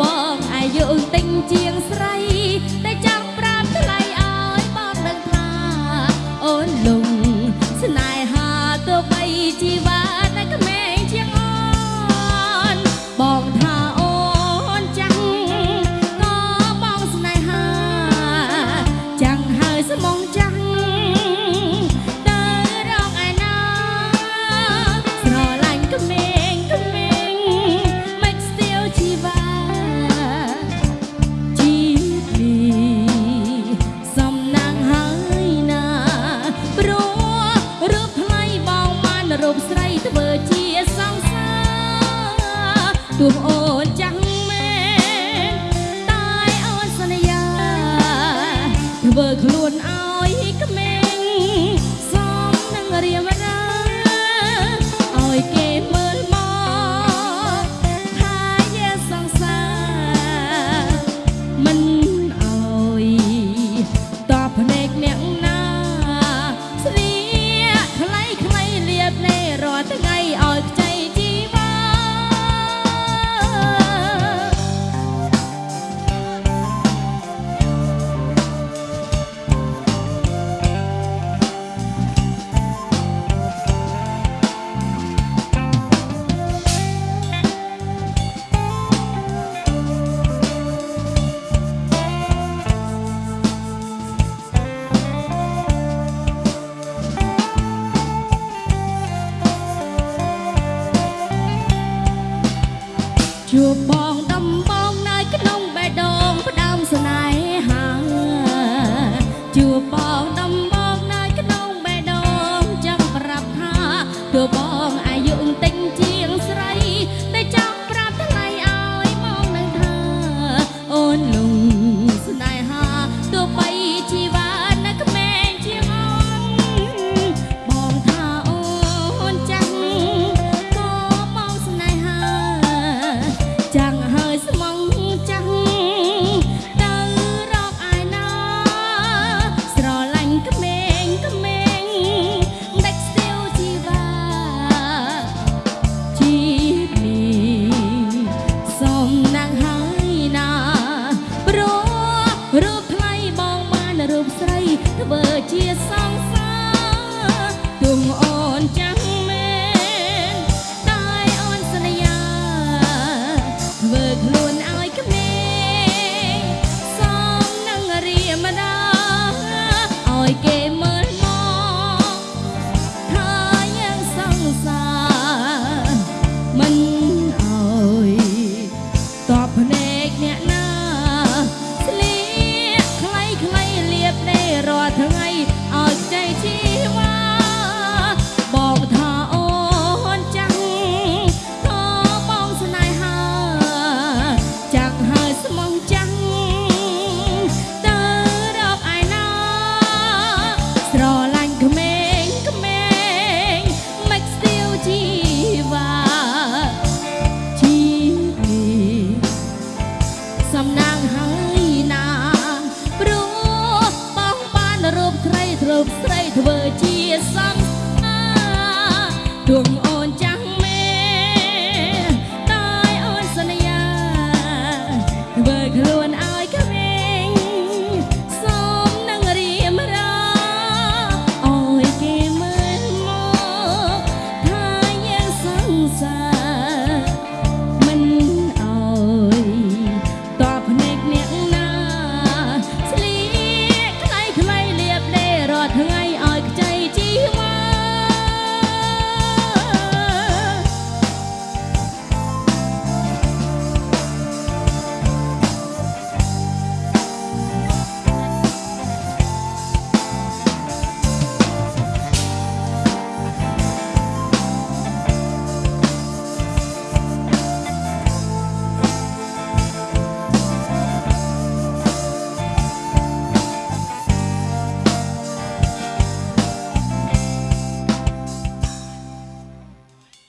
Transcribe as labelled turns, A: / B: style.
A: បងអាយុទិញជាងស្រីតែ ធ្វើខ្លួន your body. đường